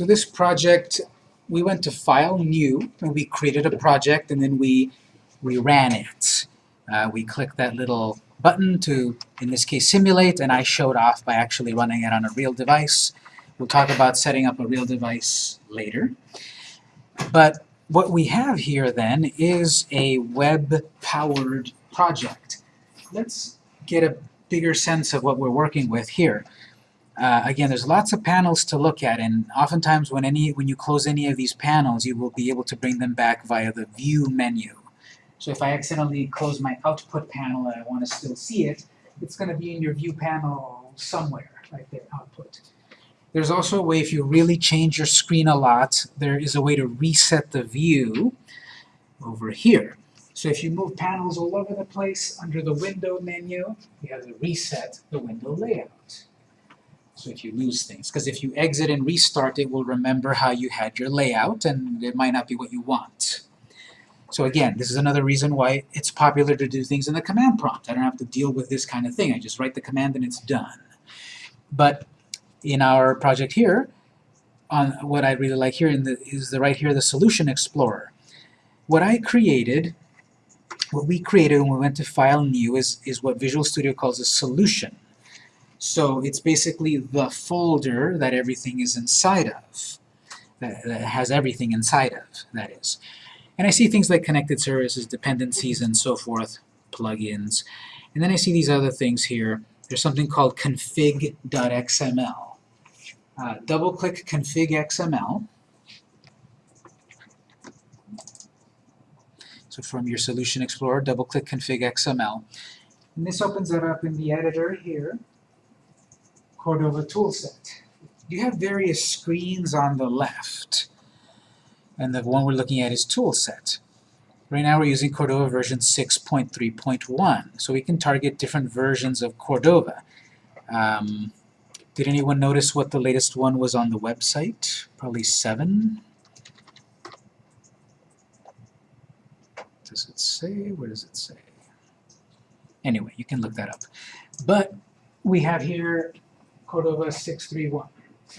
So this project, we went to File, New, and we created a project, and then we, we ran it. Uh, we clicked that little button to, in this case, simulate, and I showed off by actually running it on a real device. We'll talk about setting up a real device later. But what we have here then is a web-powered project. Let's get a bigger sense of what we're working with here. Uh, again, there's lots of panels to look at, and oftentimes when any when you close any of these panels, you will be able to bring them back via the View menu. So if I accidentally close my Output panel and I want to still see it, it's going to be in your View panel somewhere, right there, Output. There's also a way, if you really change your screen a lot, there is a way to reset the view over here. So if you move panels all over the place under the Window menu, you have to reset the window layout. So if you lose things, because if you exit and restart, it will remember how you had your layout, and it might not be what you want. So again, this is another reason why it's popular to do things in the command prompt. I don't have to deal with this kind of thing. I just write the command and it's done. But in our project here, on what I really like here in the, is the right here, the Solution Explorer. What I created, what we created when we went to File New is, is what Visual Studio calls a solution. So it's basically the folder that everything is inside of, that, that has everything inside of, that is. And I see things like connected services, dependencies, and so forth, plugins. And then I see these other things here. There's something called config.xml. Uh, double-click config XML. So from your Solution Explorer, double-click config XML. And this opens it up in the editor here, Cordova toolset. You have various screens on the left, and the one we're looking at is toolset. Right now we're using Cordova version 6.3.1, so we can target different versions of Cordova. Um, did anyone notice what the latest one was on the website? Probably 7? Does it say? Where does it say? Anyway, you can look that up. But we have here Cordova 631.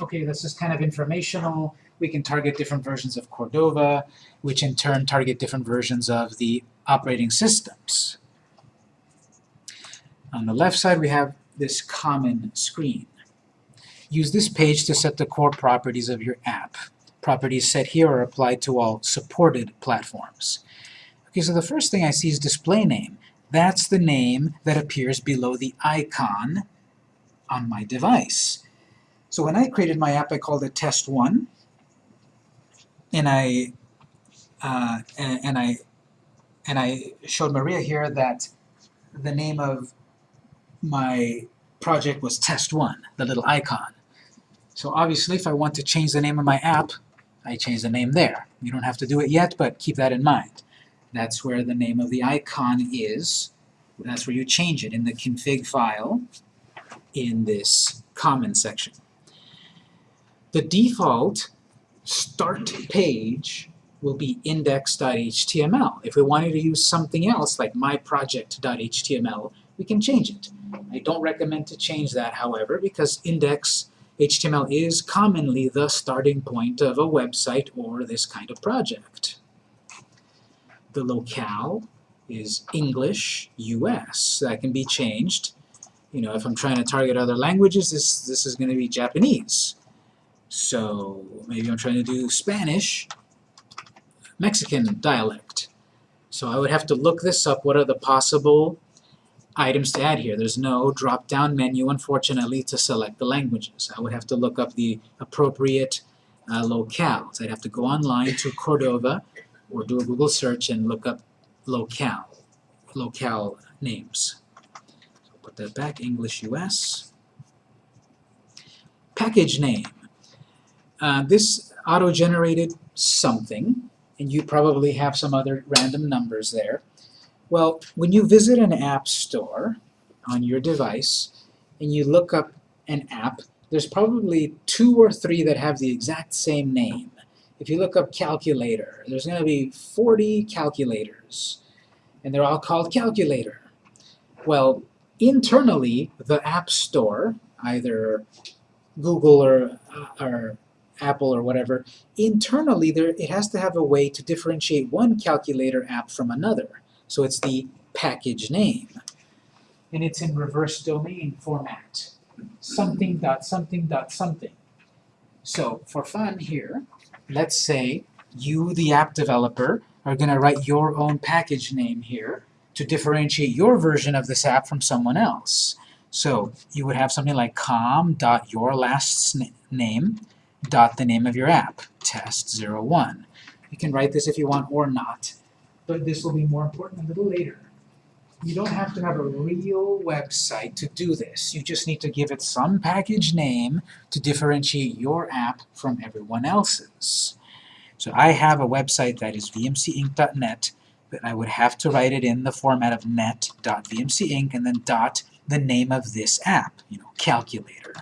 Okay, this is kind of informational. We can target different versions of Cordova, which in turn target different versions of the operating systems. On the left side, we have this common screen. Use this page to set the core properties of your app. Properties set here are applied to all supported platforms. Okay, so the first thing I see is display name. That's the name that appears below the icon on my device. So when I created my app, I called it test1, and I uh, and, I and I showed Maria here that the name of my project was test1, the little icon. So obviously, if I want to change the name of my app, I change the name there. You don't have to do it yet, but keep that in mind. That's where the name of the icon is. That's where you change it in the config file in this common section. The default start page will be index.html. If we wanted to use something else like myproject.html, we can change it. I don't recommend to change that, however, because index.html is commonly the starting point of a website or this kind of project. The locale is English, US. That can be changed. You know, if I'm trying to target other languages, this, this is going to be Japanese. So maybe I'm trying to do Spanish, Mexican dialect. So I would have to look this up. What are the possible items to add here. There's no drop-down menu, unfortunately, to select the languages. I would have to look up the appropriate uh, locales. I'd have to go online to Cordova or do a Google search and look up locale, locale names. That back, English US. Package name. Uh, this auto-generated something, and you probably have some other random numbers there. Well, when you visit an app store on your device and you look up an app, there's probably two or three that have the exact same name. If you look up calculator, there's going to be 40 calculators, and they're all called calculator. Well, internally, the App Store, either Google or, uh, or Apple or whatever, internally there it has to have a way to differentiate one calculator app from another. So it's the package name. And it's in reverse domain format. Something dot something dot something. So for fun here, let's say you, the app developer, are going to write your own package name here to differentiate your version of this app from someone else. So you would have something like com dot your last name dot the name of your app, test01. You can write this if you want or not, but this will be more important a little later. You don't have to have a real website to do this. You just need to give it some package name to differentiate your app from everyone else's. So I have a website that is vmcinc.net, I would have to write it in the format of net.vmcinc and then dot the name of this app, you know, calculator,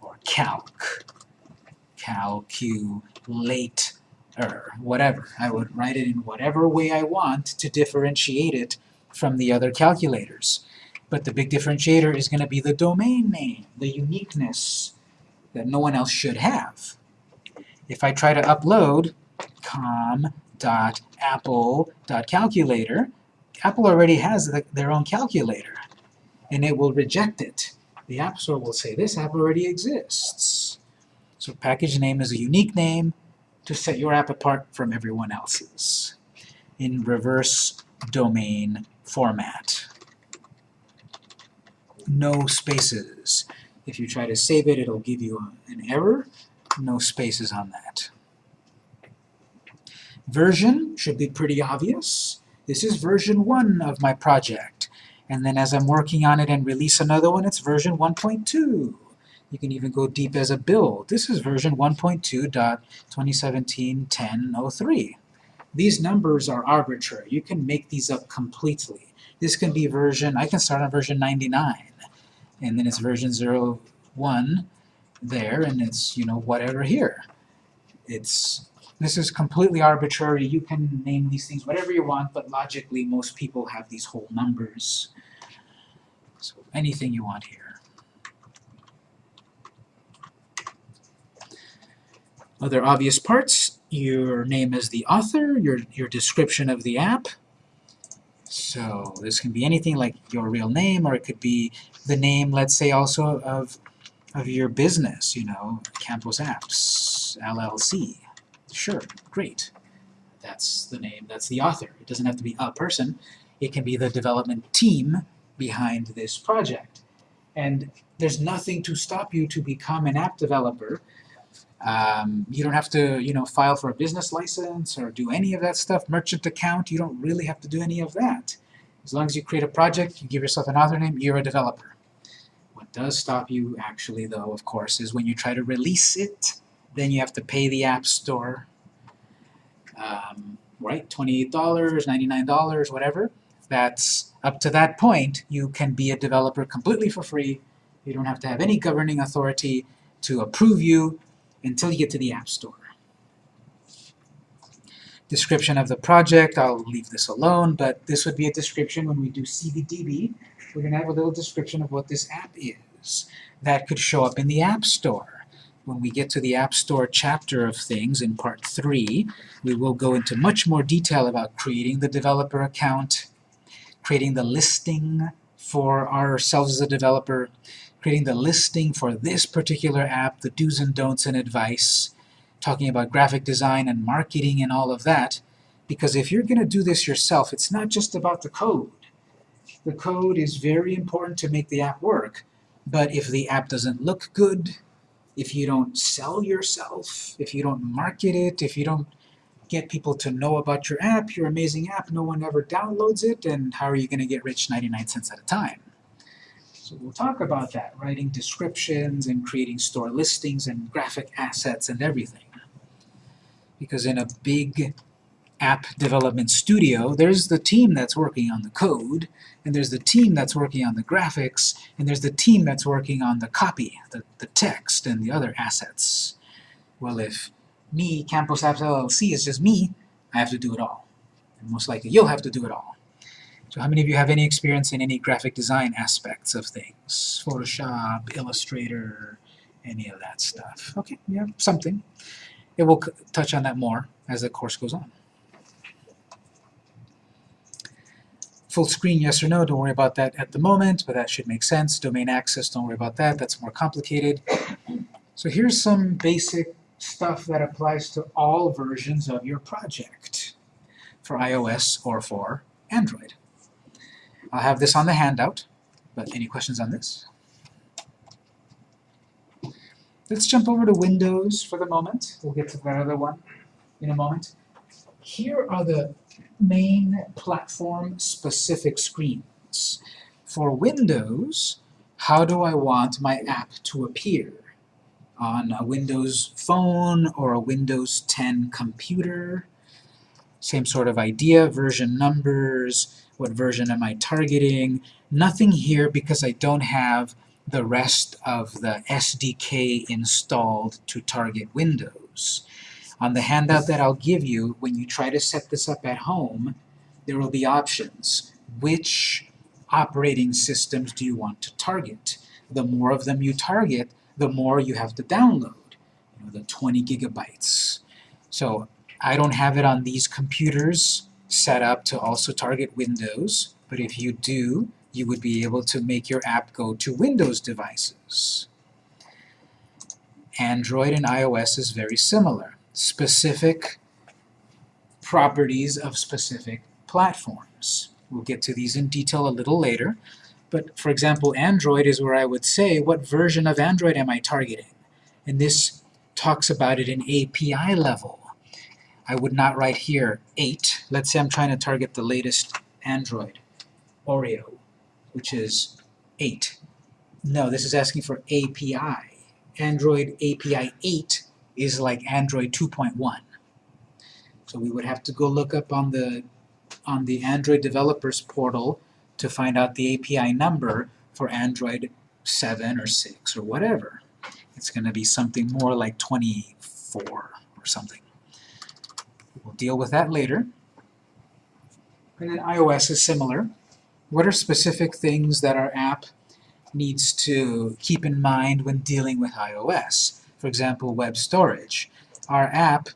or calc, calculate, or whatever. I would write it in whatever way I want to differentiate it from the other calculators. But the big differentiator is going to be the domain name, the uniqueness that no one else should have. If I try to upload com.apple.calculator, Apple already has the, their own calculator, and it will reject it. The App Store will say, this app already exists. So package name is a unique name to set your app apart from everyone else's in reverse domain format. No spaces. If you try to save it, it'll give you an error. No spaces on that. Version should be pretty obvious. This is version 1 of my project. And then as I'm working on it and release another one, it's version 1.2. You can even go deep as a build. This is version 1.2.2017-10.03. These numbers are arbitrary. You can make these up completely. This can be version, I can start on version 99, and then it's version 01 there, and it's, you know, whatever here. It's this is completely arbitrary. You can name these things whatever you want, but logically most people have these whole numbers. So anything you want here. Other obvious parts, your name as the author, your, your description of the app. So this can be anything like your real name, or it could be the name, let's say, also of, of your business, you know, Campos Apps, LLC. Sure, great. That's the name, that's the author. It doesn't have to be a person. It can be the development team behind this project. And there's nothing to stop you to become an app developer. Um, you don't have to, you know, file for a business license or do any of that stuff. Merchant account, you don't really have to do any of that. As long as you create a project, you give yourself an author name, you're a developer. What does stop you, actually, though, of course, is when you try to release it then you have to pay the App Store, um, right? $28, $99, whatever. That's up to that point, you can be a developer completely for free. You don't have to have any governing authority to approve you until you get to the App Store. Description of the project, I'll leave this alone, but this would be a description when we do CVDB. We're going to have a little description of what this app is. That could show up in the App Store when we get to the App Store chapter of things in Part 3, we will go into much more detail about creating the developer account, creating the listing for ourselves as a developer, creating the listing for this particular app, the do's and don'ts and advice, talking about graphic design and marketing and all of that, because if you're going to do this yourself, it's not just about the code. The code is very important to make the app work, but if the app doesn't look good, if you don't sell yourself, if you don't market it, if you don't get people to know about your app, your amazing app, no one ever downloads it, and how are you going to get rich 99 cents at a time? So we'll talk about that, writing descriptions and creating store listings and graphic assets and everything. Because in a big app development studio, there's the team that's working on the code, and there's the team that's working on the graphics, and there's the team that's working on the copy, the, the text, and the other assets. Well, if me, Campos Apps LLC, is just me, I have to do it all. And most likely you'll have to do it all. So how many of you have any experience in any graphic design aspects of things? Photoshop, Illustrator, any of that stuff. Okay, yeah, something. It will touch on that more as the course goes on. Full screen, yes or no, don't worry about that at the moment, but that should make sense. Domain access, don't worry about that, that's more complicated. So here's some basic stuff that applies to all versions of your project for iOS or for Android. I'll have this on the handout, but any questions on this? Let's jump over to Windows for the moment. We'll get to that other one in a moment. Here are the main platform-specific screens. For Windows, how do I want my app to appear? On a Windows phone or a Windows 10 computer? Same sort of idea, version numbers, what version am I targeting? Nothing here because I don't have the rest of the SDK installed to target Windows. On the handout that I'll give you, when you try to set this up at home, there will be options. Which operating systems do you want to target? The more of them you target, the more you have to download, you know, the 20 gigabytes. So I don't have it on these computers set up to also target Windows, but if you do, you would be able to make your app go to Windows devices. Android and iOS is very similar. Specific properties of specific platforms. We'll get to these in detail a little later, but for example, Android is where I would say, what version of Android am I targeting? And this talks about it in API level. I would not write here 8. Let's say I'm trying to target the latest Android, Oreo, which is 8. No, this is asking for API. Android API 8 is like Android 2.1. So we would have to go look up on the on the Android developers portal to find out the API number for Android 7 or 6 or whatever. It's going to be something more like 24 or something. We'll deal with that later. And then iOS is similar. What are specific things that our app needs to keep in mind when dealing with iOS? For example, web storage. Our app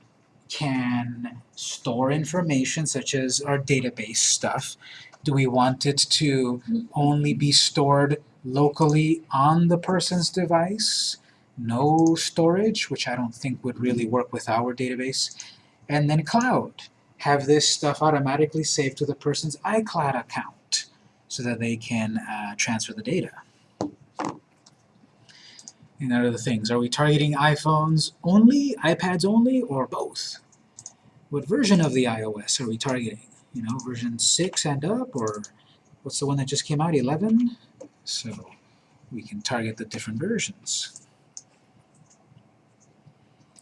can store information such as our database stuff. Do we want it to only be stored locally on the person's device? No storage, which I don't think would really work with our database. And then cloud. Have this stuff automatically saved to the person's iCloud account so that they can uh, transfer the data. And other things. Are we targeting iPhones only, iPads only, or both? What version of the iOS are we targeting? You know, version 6 and up, or what's the one that just came out, 11? So we can target the different versions.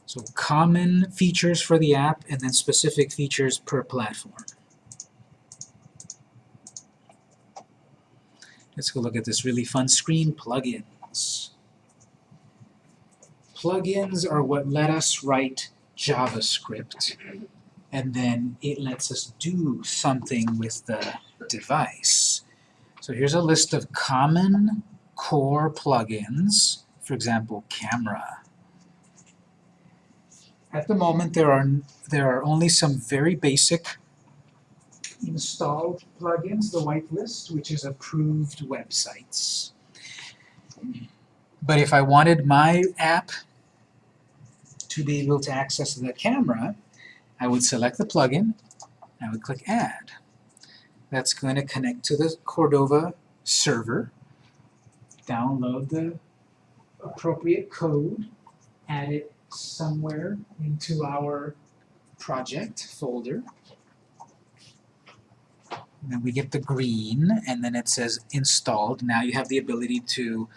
So common features for the app, and then specific features per platform. Let's go look at this really fun screen, plugins. Plugins are what let us write JavaScript, and then it lets us do something with the device. So here's a list of common core plugins, for example, camera. At the moment, there are, there are only some very basic installed plugins, the whitelist, which is approved websites. But if I wanted my app to be able to access the camera, I would select the plugin, I would click Add. That's going to connect to the Cordova server, download the appropriate code, add it somewhere into our project folder. And then we get the green, and then it says installed. Now you have the ability to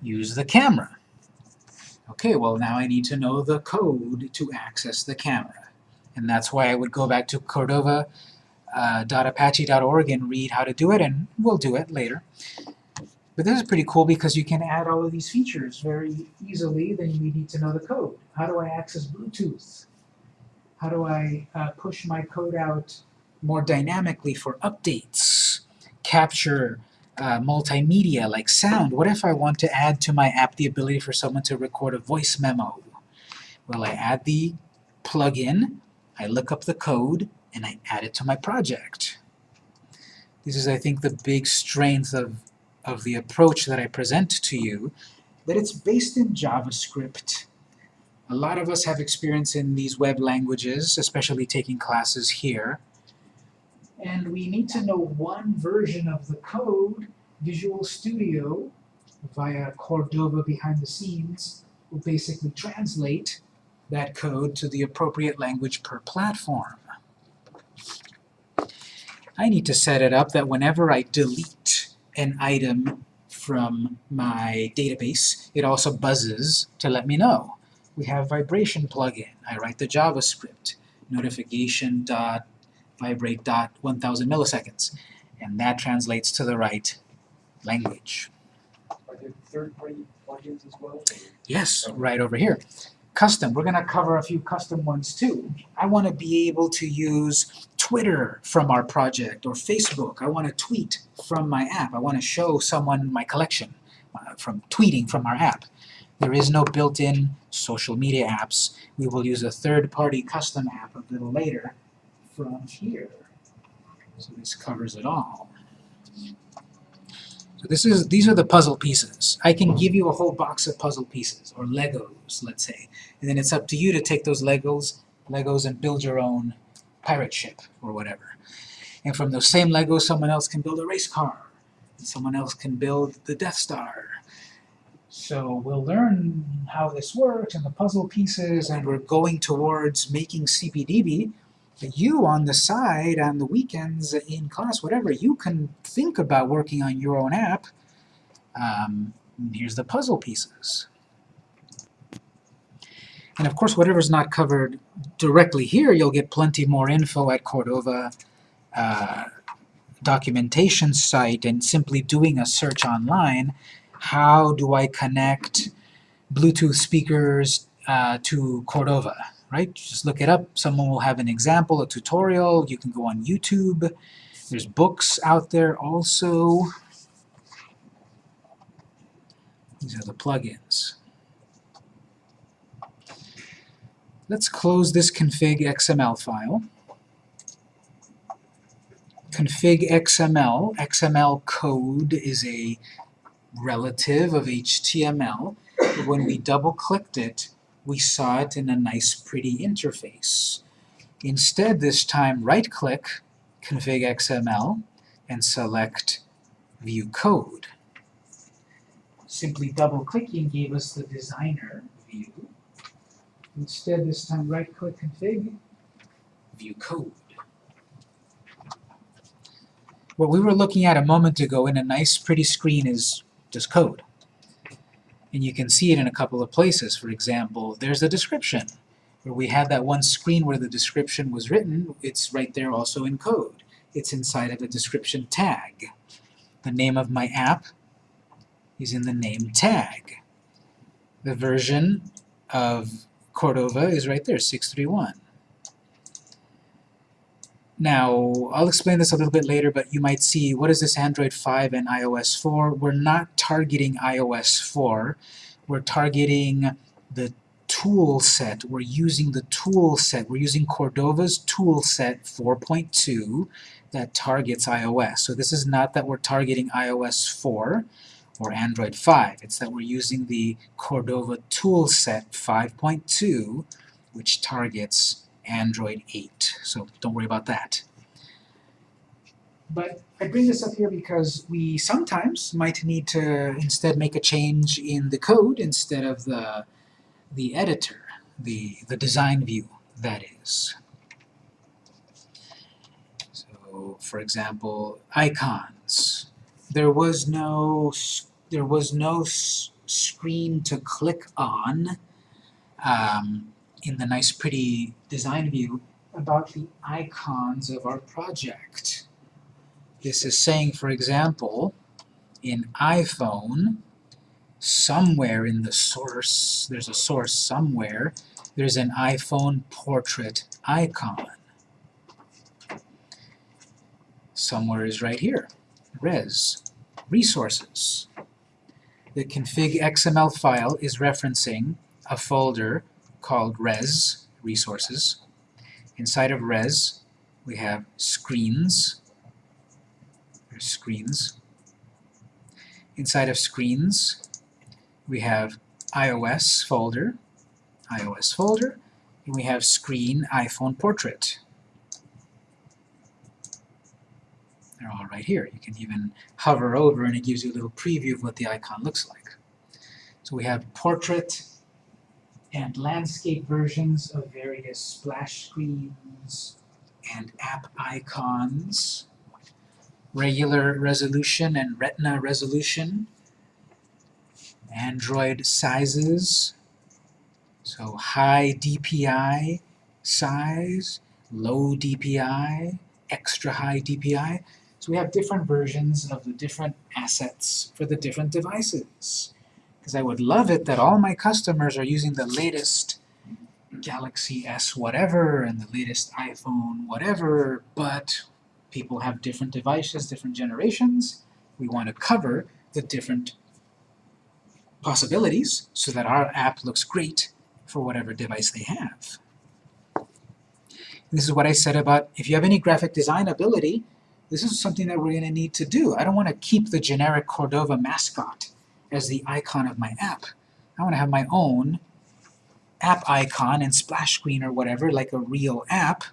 use the camera. Okay, well now I need to know the code to access the camera. And that's why I would go back to cordova.apache.org uh, and read how to do it, and we'll do it later. But this is pretty cool because you can add all of these features very easily, then you need to know the code. How do I access Bluetooth? How do I uh, push my code out more dynamically for updates? Capture uh, multimedia like sound. What if I want to add to my app the ability for someone to record a voice memo? Well, I add the plugin, I look up the code, and I add it to my project. This is, I think, the big strength of, of the approach that I present to you, that it's based in JavaScript. A lot of us have experience in these web languages, especially taking classes here. And we need to know one version of the code. Visual Studio, via Cordova behind the scenes, will basically translate that code to the appropriate language per platform. I need to set it up that whenever I delete an item from my database, it also buzzes to let me know. We have vibration plugin. I write the JavaScript, notification dot vibrate dot 1000 milliseconds, and that translates to the right language. Are there third-party plugins as well? Yes, right over here. Custom, we're going to cover a few custom ones too. I want to be able to use Twitter from our project, or Facebook. I want to tweet from my app. I want to show someone my collection uh, from tweeting from our app. There is no built-in social media apps. We will use a third-party custom app a little later from here. So this covers it all. So this is these are the puzzle pieces. I can give you a whole box of puzzle pieces, or Legos, let's say. And then it's up to you to take those Legos, Legos and build your own pirate ship, or whatever. And from those same Legos, someone else can build a race car. And someone else can build the Death Star. So we'll learn how this works and the puzzle pieces, and we're going towards making CPDB you on the side, on the weekends, in class, whatever, you can think about working on your own app. Um, here's the puzzle pieces. And of course, whatever's not covered directly here, you'll get plenty more info at Cordova uh, documentation site and simply doing a search online. How do I connect Bluetooth speakers uh, to Cordova? Right? Just look it up. Someone will have an example, a tutorial. You can go on YouTube. There's books out there also. These are the plugins. Let's close this config XML file. Config XML, XML code is a relative of HTML. But when we double-clicked it, we saw it in a nice pretty interface. Instead, this time, right-click Config XML and select View Code. Simply double-clicking gave us the designer view. Instead, this time, right-click Config, View Code. What we were looking at a moment ago in a nice pretty screen is just code. And you can see it in a couple of places. For example, there's a description. Where we had that one screen where the description was written, it's right there also in code. It's inside of a description tag. The name of my app is in the name tag. The version of Cordova is right there, 631. Now, I'll explain this a little bit later, but you might see, what is this Android 5 and iOS 4? We're not targeting iOS 4. We're targeting the tool set. We're using the tool set. We're using Cordova's tool set 4.2 that targets iOS. So this is not that we're targeting iOS 4 or Android 5. It's that we're using the Cordova tool set 5.2, which targets Android 8, so don't worry about that. But I bring this up here because we sometimes might need to instead make a change in the code instead of the, the editor, the, the design view, that is. So, for example, icons. There was no, there was no screen to click on um, in the nice pretty design view about the icons of our project. This is saying, for example, in iPhone, somewhere in the source, there's a source somewhere, there's an iPhone portrait icon. Somewhere is right here, res. Resources. The config XML file is referencing a folder called res, resources. Inside of res, we have screens, there's screens. Inside of screens, we have iOS folder, iOS folder, and we have screen iPhone portrait. They're all right here. You can even hover over and it gives you a little preview of what the icon looks like. So we have portrait and landscape versions of various splash screens and app icons, regular resolution and retina resolution, Android sizes, so high DPI size, low DPI, extra high DPI. So we have different versions of the different assets for the different devices. Because I would love it that all my customers are using the latest Galaxy S whatever and the latest iPhone whatever, but people have different devices, different generations. We want to cover the different possibilities so that our app looks great for whatever device they have. This is what I said about if you have any graphic design ability, this is something that we're going to need to do. I don't want to keep the generic Cordova mascot as the icon of my app. I want to have my own app icon and splash screen or whatever, like a real app,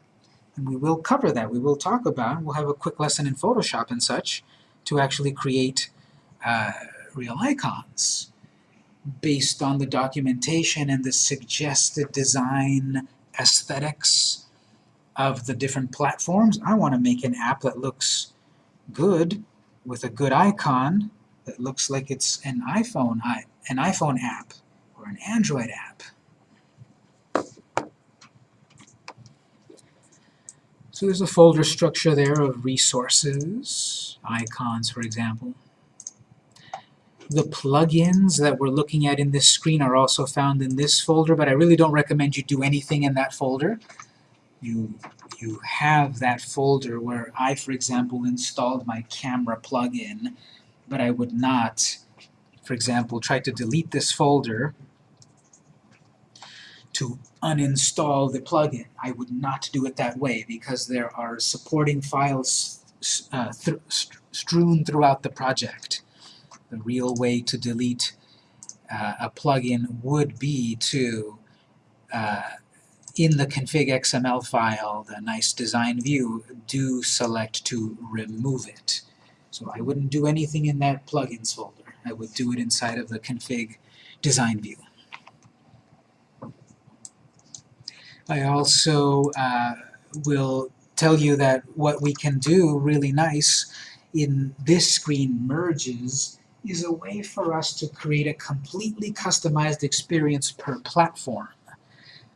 and we will cover that. We will talk about, we'll have a quick lesson in Photoshop and such to actually create uh, real icons based on the documentation and the suggested design aesthetics of the different platforms. I want to make an app that looks good with a good icon that looks like it's an iPhone, an iPhone app or an Android app. So there's a folder structure there of resources, icons for example. The plugins that we're looking at in this screen are also found in this folder, but I really don't recommend you do anything in that folder. You, you have that folder where I, for example, installed my camera plugin, but I would not, for example, try to delete this folder to uninstall the plugin. I would not do it that way because there are supporting files uh, th strewn throughout the project. The real way to delete uh, a plugin would be to, uh, in the config XML file, the nice design view, do select to remove it. So I wouldn't do anything in that plugins folder. I would do it inside of the config design view. I also uh, will tell you that what we can do really nice in this screen merges is a way for us to create a completely customized experience per platform.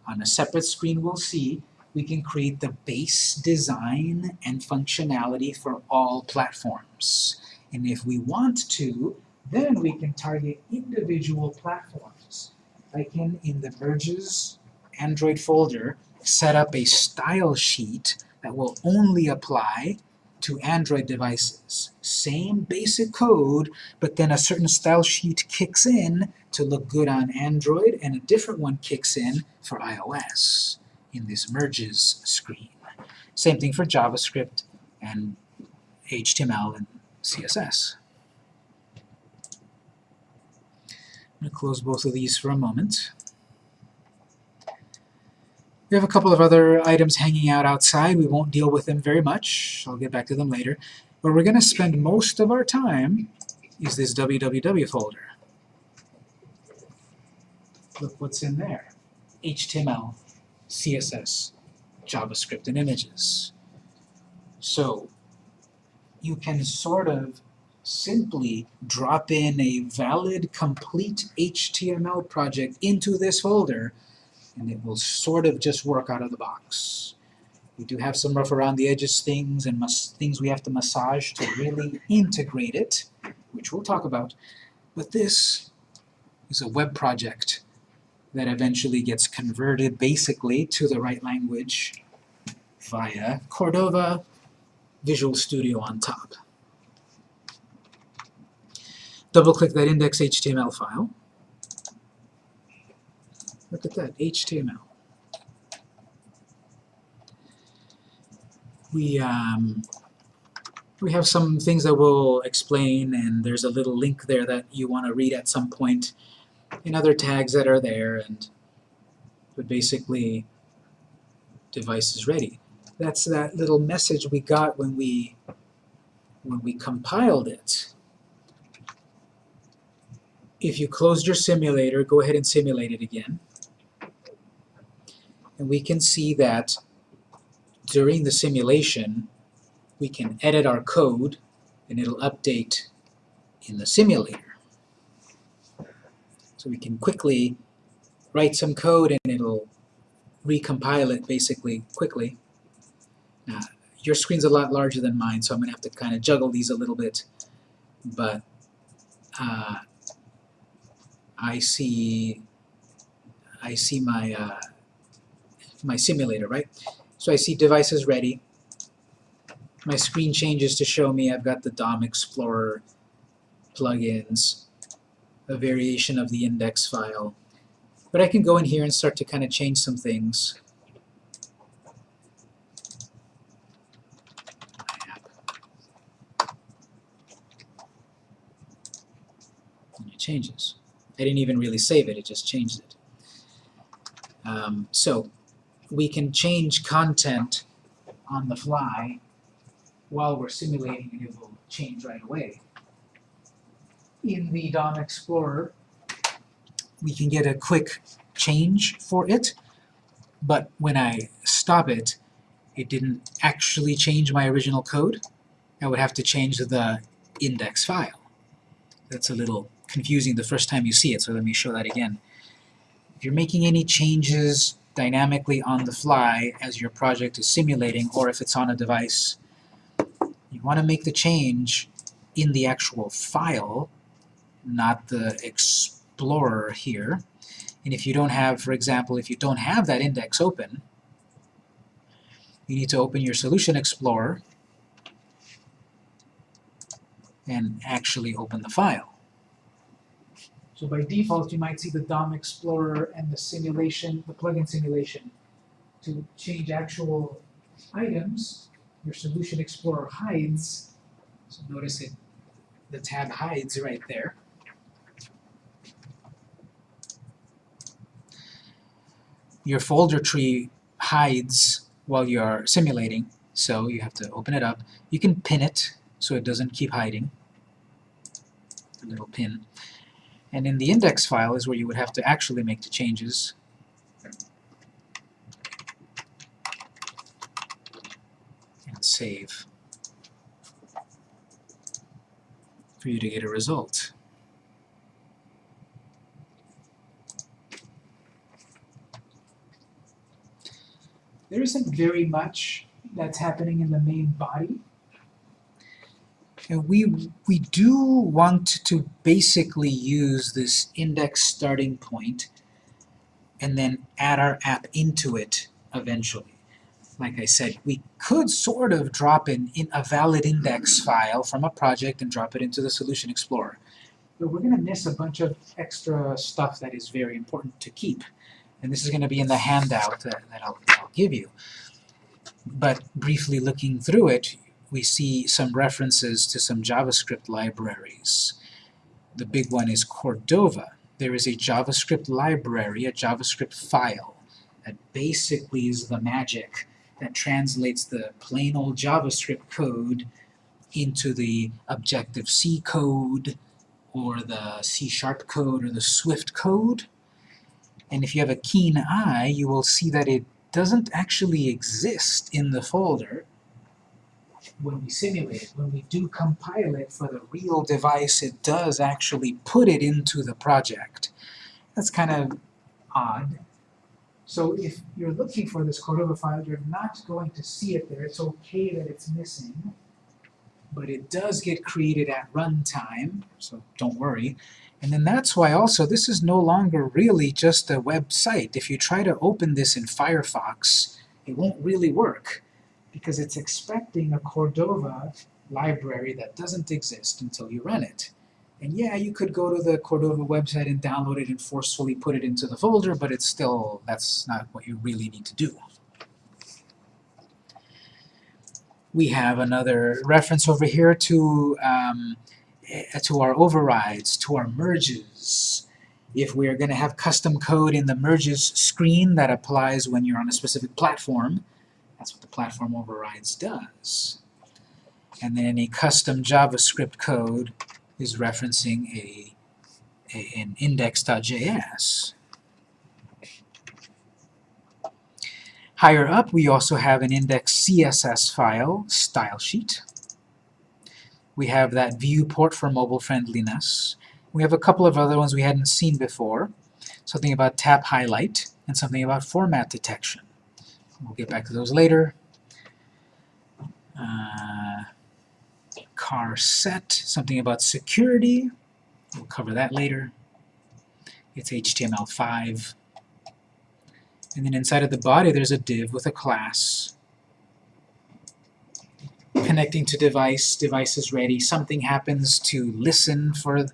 On a separate screen we'll see we can create the base design and functionality for all platforms. And if we want to, then we can target individual platforms. I can, in the merges Android folder, set up a style sheet that will only apply to Android devices. Same basic code, but then a certain style sheet kicks in to look good on Android, and a different one kicks in for iOS in this merges screen. Same thing for JavaScript and HTML and CSS. I'm going to close both of these for a moment. We have a couple of other items hanging out outside. We won't deal with them very much. I'll get back to them later. Where we're going to spend most of our time is this www folder. Look what's in there. HTML, CSS, JavaScript, and images. So you can sort of simply drop in a valid, complete HTML project into this folder and it will sort of just work out of the box. We do have some rough around the edges things and things we have to massage to really integrate it, which we'll talk about. But this is a web project that eventually gets converted basically to the right language via Cordova Visual Studio on top. double-click that index.html file. Look at that, HTML. We, um, we have some things that we'll explain, and there's a little link there that you want to read at some point. and other tags that are there, and but basically, device is ready. That's that little message we got when we when we compiled it. If you closed your simulator, go ahead and simulate it again. And we can see that during the simulation, we can edit our code and it'll update in the simulator. So we can quickly write some code and it'll recompile it basically quickly. Now, your screen's a lot larger than mine, so I'm going to have to kind of juggle these a little bit. But uh, I see I see my uh, my simulator, right? So I see devices ready. My screen changes to show me I've got the DOM Explorer plugins, a variation of the index file. But I can go in here and start to kind of change some things. And it changes. I didn't even really save it, it just changed it. Um, so we can change content on the fly while we're simulating and it will change right away. In the DOM Explorer, we can get a quick change for it, but when I stop it, it didn't actually change my original code. I would have to change the index file. That's a little confusing the first time you see it, so let me show that again. If you're making any changes dynamically on the fly as your project is simulating, or if it's on a device, you want to make the change in the actual file, not the Explorer here. And if you don't have, for example, if you don't have that index open, you need to open your Solution Explorer and actually open the file. So by default, you might see the DOM Explorer and the simulation, the plugin simulation. To change actual items, your Solution Explorer hides. So notice it, the tab hides right there. Your folder tree hides while you're simulating, so you have to open it up. You can pin it so it doesn't keep hiding. A little pin. And in the index file is where you would have to actually make the changes. And save for you to get a result. There isn't very much that's happening in the main body. And we, we do want to basically use this index starting point and then add our app into it eventually. Like I said, we could sort of drop in, in a valid index file from a project and drop it into the Solution Explorer. But we're going to miss a bunch of extra stuff that is very important to keep. And this is going to be in the handout that, that I'll, I'll give you. But briefly looking through it, we see some references to some JavaScript libraries. The big one is Cordova. There is a JavaScript library, a JavaScript file, that basically is the magic that translates the plain old JavaScript code into the Objective-C code, or the C-sharp code, or the Swift code. And if you have a keen eye, you will see that it doesn't actually exist in the folder when we simulate it. When we do compile it for the real device, it does actually put it into the project. That's kind of odd. So if you're looking for this Cordova file, you're not going to see it there. It's okay that it's missing, but it does get created at runtime, so don't worry. And then that's why also this is no longer really just a website. If you try to open this in Firefox, it won't really work because it's expecting a Cordova library that doesn't exist until you run it. And yeah, you could go to the Cordova website and download it and forcefully put it into the folder, but it's still, that's not what you really need to do. We have another reference over here to, um, eh, to our overrides, to our merges. If we're going to have custom code in the merges screen that applies when you're on a specific platform, that's what the platform overrides does. And then any custom JavaScript code is referencing a, a an index.js. Higher up, we also have an index CSS file, style sheet. We have that viewport for mobile friendliness. We have a couple of other ones we hadn't seen before. Something about tap highlight and something about format detection. We'll get back to those later. Uh, car set, something about security. We'll cover that later. It's HTML5. And then inside of the body there's a div with a class. Connecting to device, device is ready. Something happens to listen for,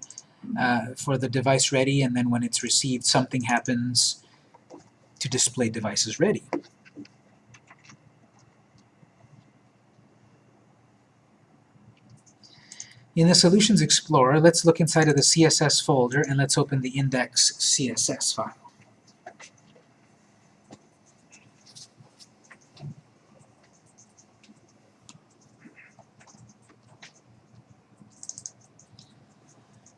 uh, for the device ready, and then when it's received, something happens to display devices ready. In the Solutions Explorer, let's look inside of the CSS folder and let's open the index CSS file.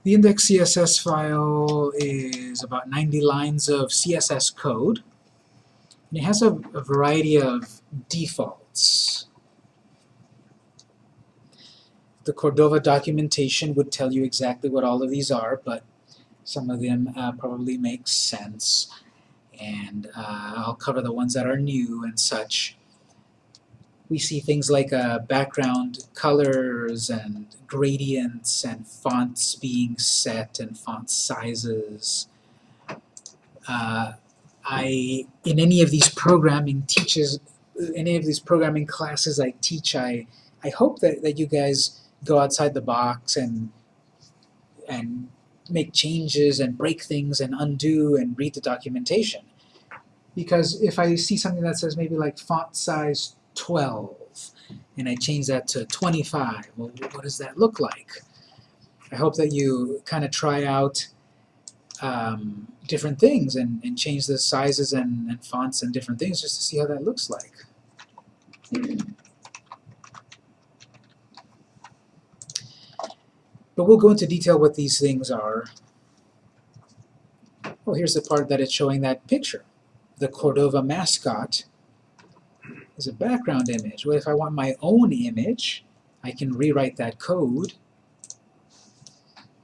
The index CSS file is about 90 lines of CSS code, and it has a, a variety of defaults. The Cordova documentation would tell you exactly what all of these are, but some of them uh, probably make sense, and uh, I'll cover the ones that are new and such we see things like uh, background colors and gradients and fonts being set and font sizes. Uh, I, in any of these programming teaches, any of these programming classes I teach, I, I hope that, that you guys go outside the box and, and make changes and break things and undo and read the documentation. Because if I see something that says maybe like font size 12 and I change that to 25. Well, what does that look like? I hope that you kind of try out um, different things and, and change the sizes and, and fonts and different things just to see how that looks like. But we'll go into detail what these things are. Well, here's the part that it's showing that picture. The Cordova mascot is a background image. Well, if I want my own image, I can rewrite that code.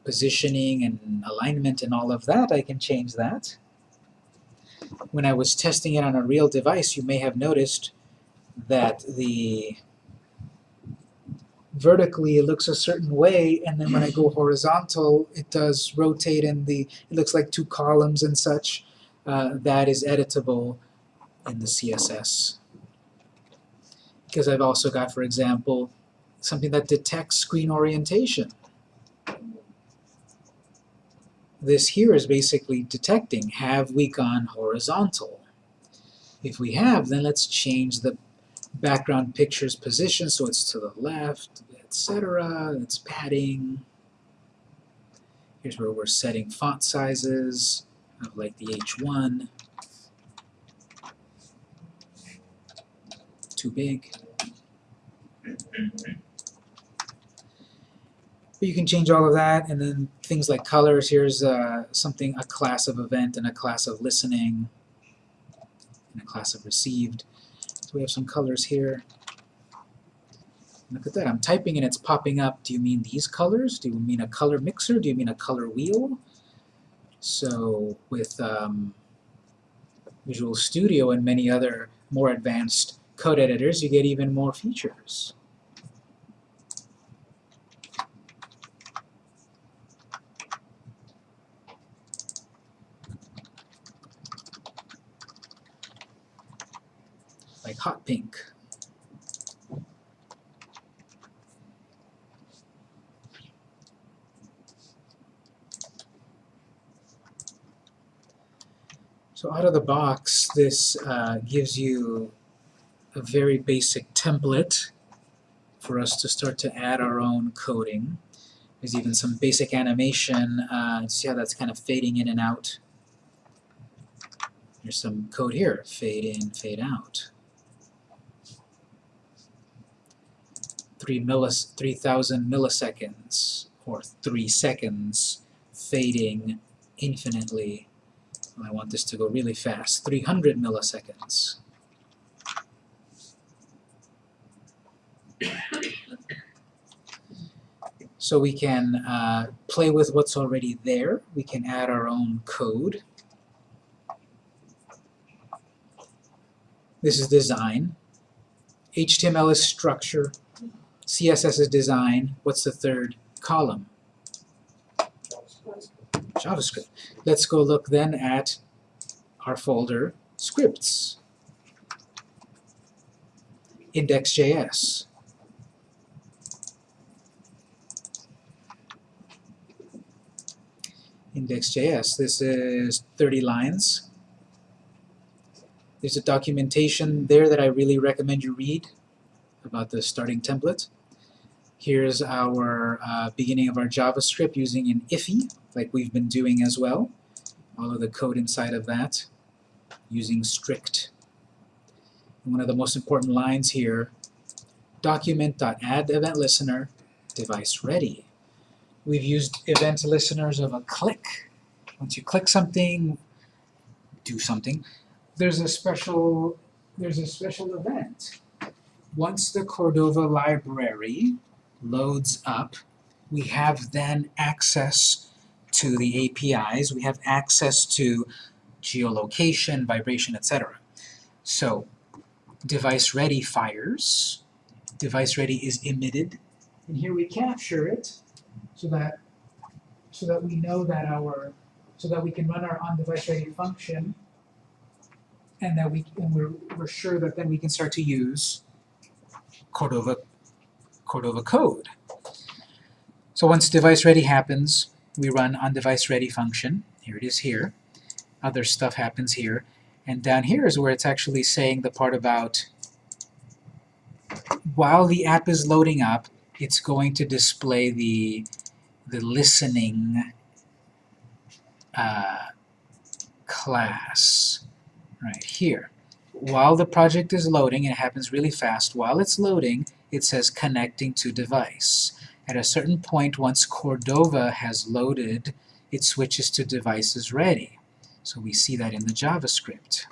Positioning and alignment and all of that, I can change that. When I was testing it on a real device, you may have noticed that the vertically it looks a certain way, and then when I go horizontal, it does rotate and the it looks like two columns and such. Uh, that is editable in the CSS because I've also got, for example, something that detects screen orientation. This here is basically detecting, have we gone horizontal? If we have, then let's change the background picture's position so it's to the left, etc. It's padding. Here's where we're setting font sizes of like the H1. Too big. But you can change all of that, and then things like colors. Here's uh, something, a class of event and a class of listening, and a class of received. So we have some colors here. Look at that, I'm typing and it's popping up. Do you mean these colors? Do you mean a color mixer? Do you mean a color wheel? So with um, Visual Studio and many other more advanced code editors, you get even more features. like hot pink. So out of the box, this uh, gives you a very basic template for us to start to add our own coding. There's even some basic animation. Uh, see how that's kind of fading in and out? There's some code here, fade in, fade out. 3 millis 3000 milliseconds, or 3 seconds, fading infinitely. I want this to go really fast. 300 milliseconds. So we can uh, play with what's already there. We can add our own code. This is design. HTML is structure. CSS is design. What's the third column? JavaScript. Let's go look then at our folder scripts. Index.js. Index.js. This is 30 lines. There's a documentation there that I really recommend you read about the starting template. Here's our uh, beginning of our JavaScript using an IIFE, like we've been doing as well. All of the code inside of that using strict. And one of the most important lines here, document.add event listener device ready. We've used event listeners of a click. Once you click something, do something, there's a special there's a special event. Once the Cordova library loads up, we have then access to the APIs, we have access to geolocation, vibration, etc. So, device ready fires, device ready is emitted, and here we capture it so that so that we know that our so that we can run our on device ready function. And that we and we're, we're sure that then we can start to use Cordova Cordova code. So once device ready happens, we run on device ready function. Here it is here. Other stuff happens here. And down here is where it's actually saying the part about while the app is loading up, it's going to display the the listening uh, class right here. While the project is loading, it happens really fast, while it's loading, it says connecting to device. At a certain point, once Cordova has loaded, it switches to devices ready. So we see that in the JavaScript.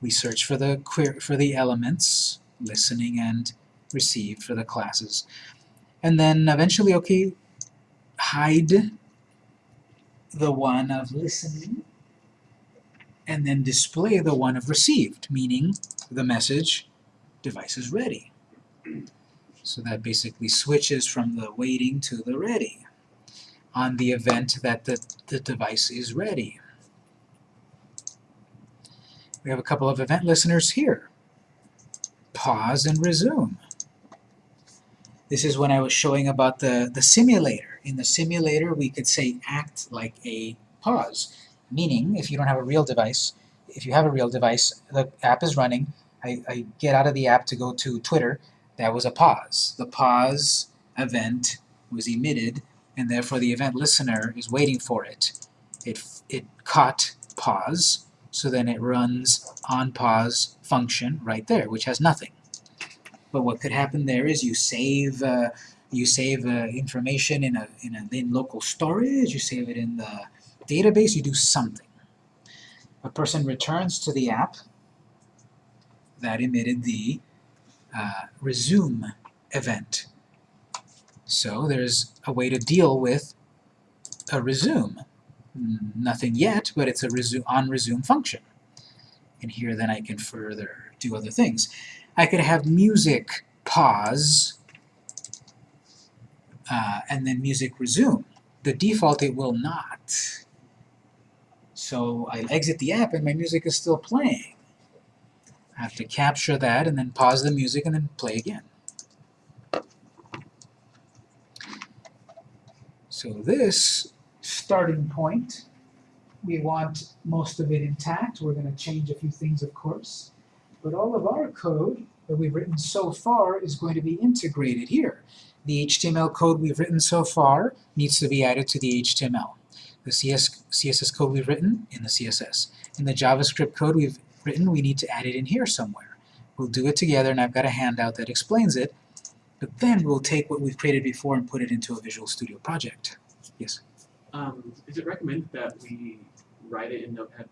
We search for the for the elements, listening and receive for the classes. And then eventually, okay, hide the one of listening and then display the one of received, meaning the message device is ready. So that basically switches from the waiting to the ready on the event that the, the device is ready. We have a couple of event listeners here. Pause and resume. This is when I was showing about the, the simulator. In the simulator, we could say act like a pause. Meaning, if you don't have a real device, if you have a real device, the app is running, I, I get out of the app to go to Twitter, that was a pause. The pause event was emitted, and therefore the event listener is waiting for it. It, it caught pause, so then it runs on pause function right there, which has nothing. But what could happen there is you save uh, you save uh, information in a in a in local storage, you save it in the database, you do something. A person returns to the app that emitted the uh, resume event. So there's a way to deal with a resume. Nothing yet, but it's a resume on resume function. And here then I can further do other things. I could have music pause uh, and then music resume. The default it will not. So I exit the app and my music is still playing. I have to capture that and then pause the music and then play again. So this starting point we want most of it intact. We're going to change a few things, of course. But all of our code that we've written so far is going to be integrated here. The HTML code we've written so far needs to be added to the HTML. The CS, CSS code we've written in the CSS. In the JavaScript code we've written, we need to add it in here somewhere. We'll do it together, and I've got a handout that explains it, but then we'll take what we've created before and put it into a Visual Studio project. Yes? Um, is it recommended that we write it in Notepad++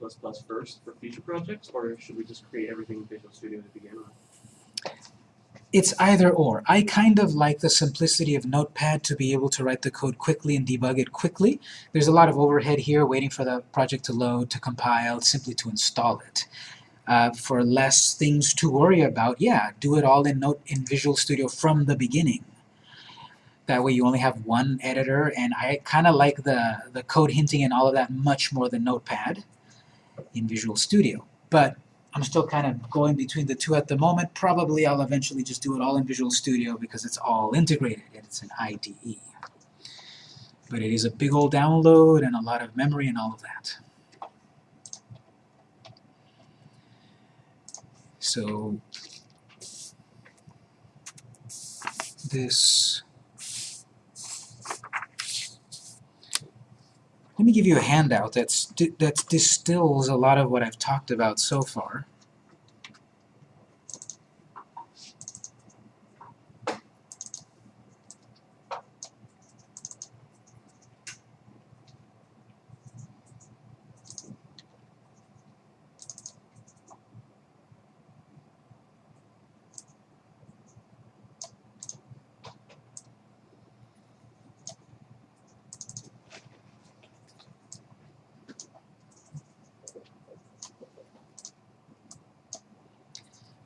first for future projects, or should we just create everything in Visual Studio to begin with? It's either or. I kind of like the simplicity of Notepad to be able to write the code quickly and debug it quickly. There's a lot of overhead here waiting for the project to load, to compile, simply to install it. Uh, for less things to worry about, yeah, do it all in Note in Visual Studio from the beginning. That way you only have one editor, and I kind of like the, the code hinting and all of that much more than Notepad in Visual Studio. But I'm still kind of going between the two at the moment. Probably I'll eventually just do it all in Visual Studio because it's all integrated and it's an IDE. But it is a big old download and a lot of memory and all of that. So this let me give you a handout that's that distills a lot of what I've talked about so far.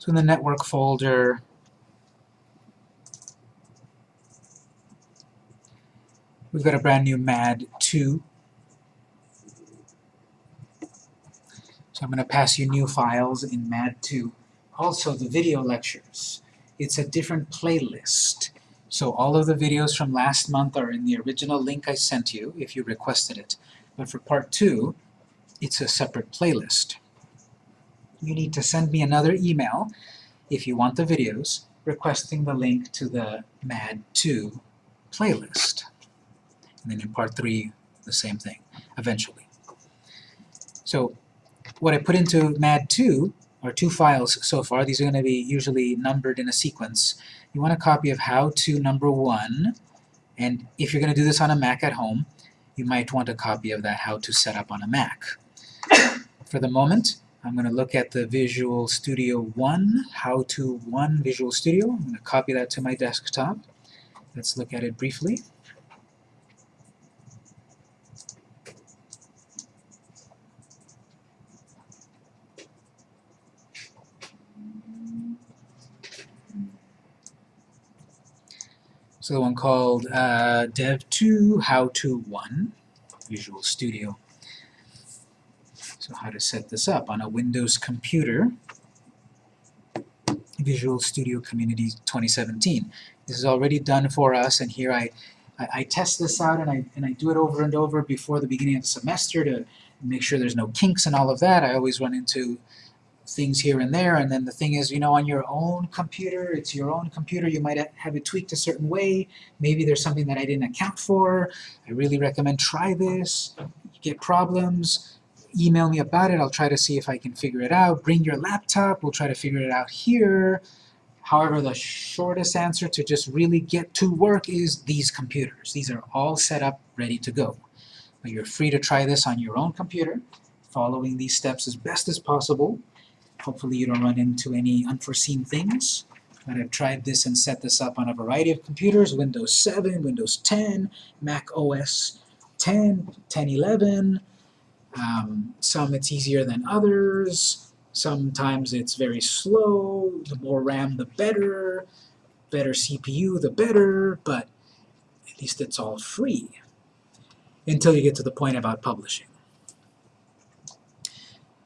In the network folder, we've got a brand new MAD2. So I'm going to pass you new files in MAD2. Also, the video lectures. It's a different playlist. So all of the videos from last month are in the original link I sent you, if you requested it. But for part two, it's a separate playlist you need to send me another email if you want the videos requesting the link to the MAD2 playlist. And then in part 3, the same thing, eventually. So what I put into MAD2 are two files so far. These are going to be usually numbered in a sequence. You want a copy of how to number 1, and if you're going to do this on a Mac at home, you might want a copy of that how to set up on a Mac. For the moment, I'm going to look at the Visual Studio 1, How to 1 Visual Studio. I'm going to copy that to my desktop. Let's look at it briefly. So the one called uh, Dev2 How to 1 Visual Studio. So how to set this up on a Windows computer. Visual Studio Community 2017. This is already done for us, and here I, I, I, test this out and I, and I do it over and over before the beginning of the semester to make sure there's no kinks and all of that. I always run into things here and there, and then the thing is, you know, on your own computer, it's your own computer, you might have it tweaked a certain way, maybe there's something that I didn't account for. I really recommend try this. You get problems, email me about it. I'll try to see if I can figure it out. Bring your laptop. We'll try to figure it out here. However, the shortest answer to just really get to work is these computers. These are all set up, ready to go. But you're free to try this on your own computer, following these steps as best as possible. Hopefully you don't run into any unforeseen things. But I've tried this and set this up on a variety of computers, Windows 7, Windows 10, Mac OS 10, 1011, um, some it's easier than others. Sometimes it's very slow. The more RAM, the better. Better CPU, the better. But at least it's all free until you get to the point about publishing.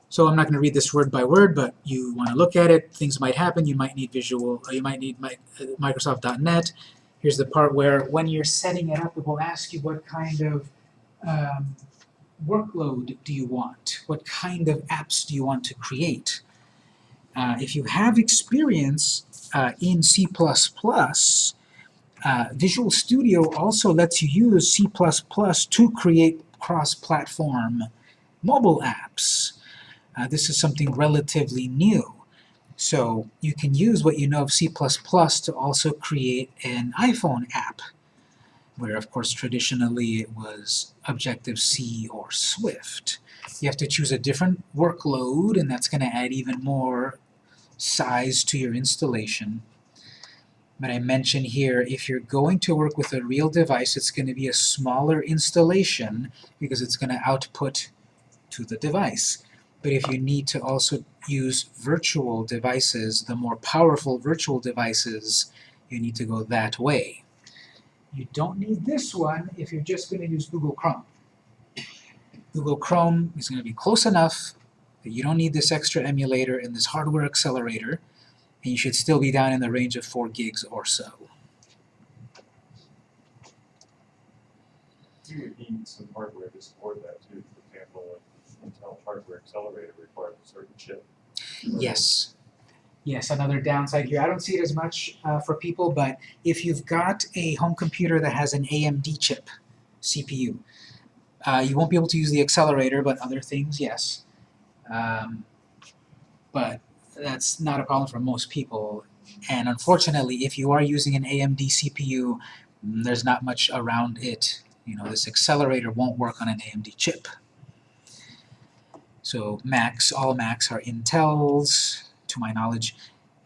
So I'm not going to read this word by word, but you want to look at it. Things might happen. You might need visual. You might need Microsoft.NET. Here's the part where when you're setting it up, it will ask you what kind of um, workload do you want? What kind of apps do you want to create? Uh, if you have experience uh, in C++, uh, Visual Studio also lets you use C++ to create cross-platform mobile apps. Uh, this is something relatively new. So you can use what you know of C++ to also create an iPhone app, where of course traditionally it was Objective-C or Swift. You have to choose a different workload, and that's going to add even more size to your installation. But I mention here, if you're going to work with a real device, it's going to be a smaller installation because it's going to output to the device. But if you need to also use virtual devices, the more powerful virtual devices, you need to go that way. You don't need this one if you're just going to use Google Chrome. Google Chrome is going to be close enough that you don't need this extra emulator and this hardware accelerator, and you should still be down in the range of 4 gigs or so. You would need some hardware to support that too, for example, Intel hardware accelerator requires a certain chip. Yes. Yes, another downside here. I don't see it as much uh, for people, but if you've got a home computer that has an AMD chip, CPU, uh, you won't be able to use the accelerator, but other things, yes. Um, but that's not a problem for most people. And unfortunately, if you are using an AMD CPU, mm, there's not much around it. You know, this accelerator won't work on an AMD chip. So Macs, all Macs are Intels, to my knowledge,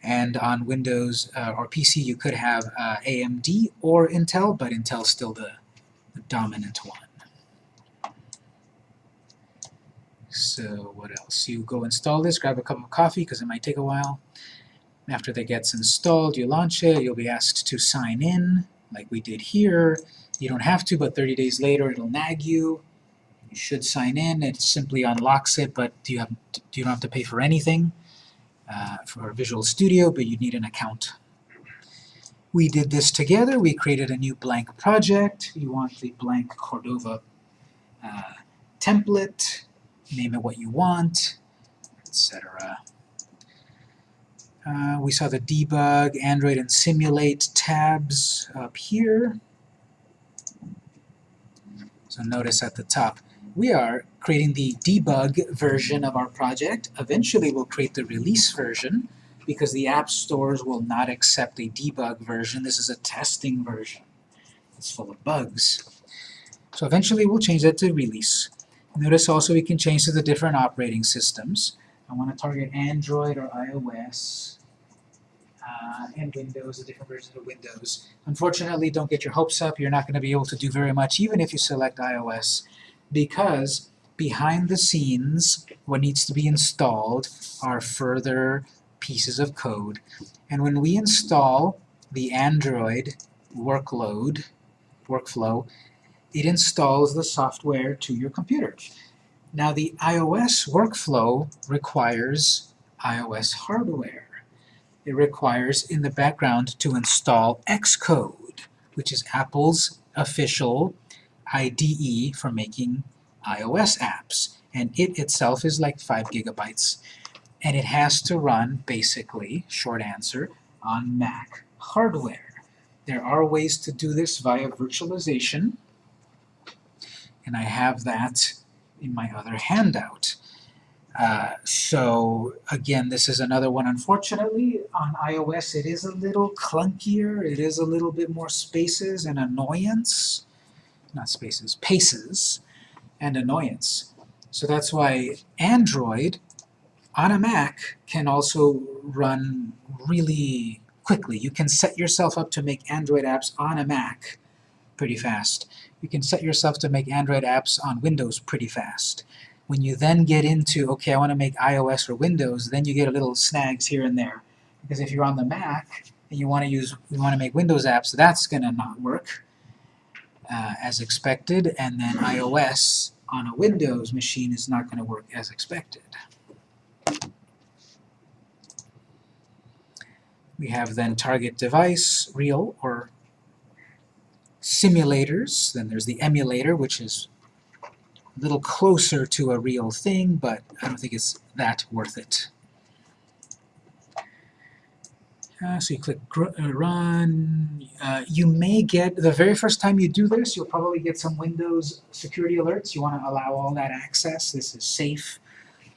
and on Windows uh, or PC you could have uh, AMD or Intel, but Intel's still the, the dominant one. So what else? You go install this, grab a cup of coffee because it might take a while. After that gets installed, you launch it, you'll be asked to sign in, like we did here. You don't have to, but 30 days later it'll nag you. You should sign in, it simply unlocks it, but you, have, you don't have to pay for anything uh, for Visual Studio, but you'd need an account. We did this together, we created a new blank project. You want the blank Cordova uh, template, name it what you want, etc. Uh, we saw the debug, Android, and simulate tabs up here. So notice at the top, we are creating the debug version of our project. Eventually we'll create the release version because the app stores will not accept a debug version. This is a testing version. It's full of bugs. So eventually we'll change that to release. Notice also we can change to the different operating systems. I want to target Android or iOS uh, and Windows, the different versions of Windows. Unfortunately, don't get your hopes up. You're not going to be able to do very much even if you select iOS because behind the scenes, what needs to be installed are further pieces of code. And when we install the Android workload, workflow, it installs the software to your computer. Now the iOS workflow requires iOS hardware. It requires in the background to install Xcode, which is Apple's official IDE for making iOS apps. And it itself is like 5 gigabytes. And it has to run, basically, short answer, on Mac hardware. There are ways to do this via virtualization, and I have that in my other handout. Uh, so again, this is another one. Unfortunately, on iOS it is a little clunkier, it is a little bit more spaces and annoyance not spaces, paces, and annoyance. So that's why Android on a Mac can also run really quickly. You can set yourself up to make Android apps on a Mac pretty fast. You can set yourself to make Android apps on Windows pretty fast. When you then get into, okay, I want to make iOS or Windows, then you get a little snags here and there. Because if you're on the Mac and you want to use, you want to make Windows apps, that's going to not work uh, as expected, and then iOS on a Windows machine is not going to work as expected. We have then target device, real or simulators. Then there's the emulator, which is a little closer to a real thing, but I don't think it's that worth it. Uh, so you click uh, run. Uh, you may get, the very first time you do this, you'll probably get some Windows security alerts. You want to allow all that access. This is safe.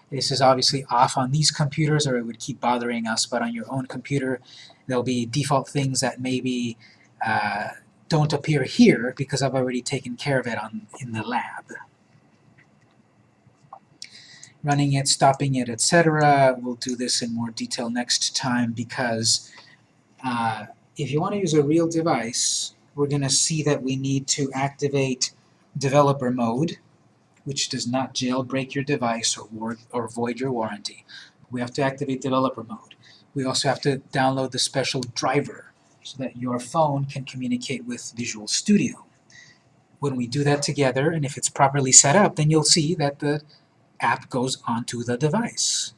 This is obviously off on these computers or it would keep bothering us, but on your own computer there'll be default things that maybe uh, don't appear here because I've already taken care of it on in the lab. Running it, stopping it, etc. We'll do this in more detail next time because uh, if you want to use a real device, we're going to see that we need to activate developer mode, which does not jailbreak your device or, or void your warranty. We have to activate developer mode. We also have to download the special driver so that your phone can communicate with Visual Studio. When we do that together, and if it's properly set up, then you'll see that the app goes onto the device.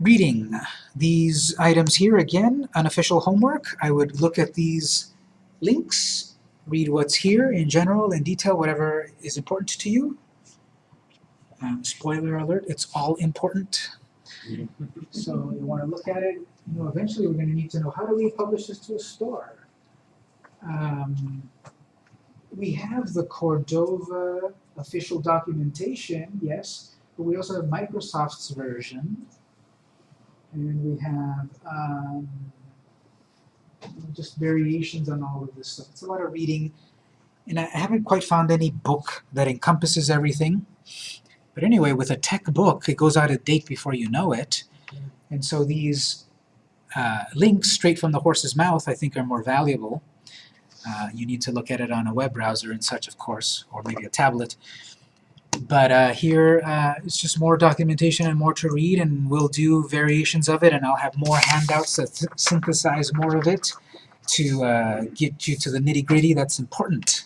Reading these items here, again, unofficial homework. I would look at these links, read what's here in general, in detail, whatever is important to you. Um, spoiler alert, it's all important. So you want to look at it, you know, eventually we're going to need to know how do we publish this to a store? Um, we have the Cordova official documentation, yes, but we also have Microsoft's version. And we have um, just variations on all of this stuff. It's a lot of reading, and I haven't quite found any book that encompasses everything. But anyway, with a tech book, it goes out of date before you know it. And so these uh, links straight from the horse's mouth, I think, are more valuable. Uh, you need to look at it on a web browser and such, of course, or maybe a tablet. But uh, here, uh, it's just more documentation and more to read, and we'll do variations of it, and I'll have more handouts that synthesize more of it to uh, get you to the nitty-gritty that's important.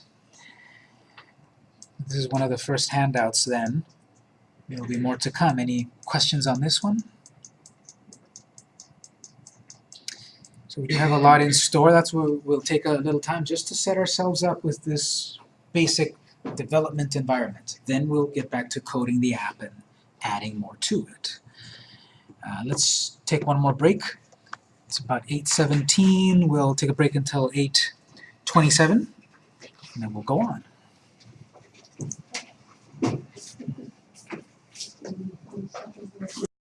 This is one of the first handouts then. There will be more to come. Any questions on this one? So we do have a lot in store. That's where we'll take a little time just to set ourselves up with this basic development environment. Then we'll get back to coding the app and adding more to it. Uh, let's take one more break. It's about 8.17. We'll take a break until 8.27, and then we'll go on.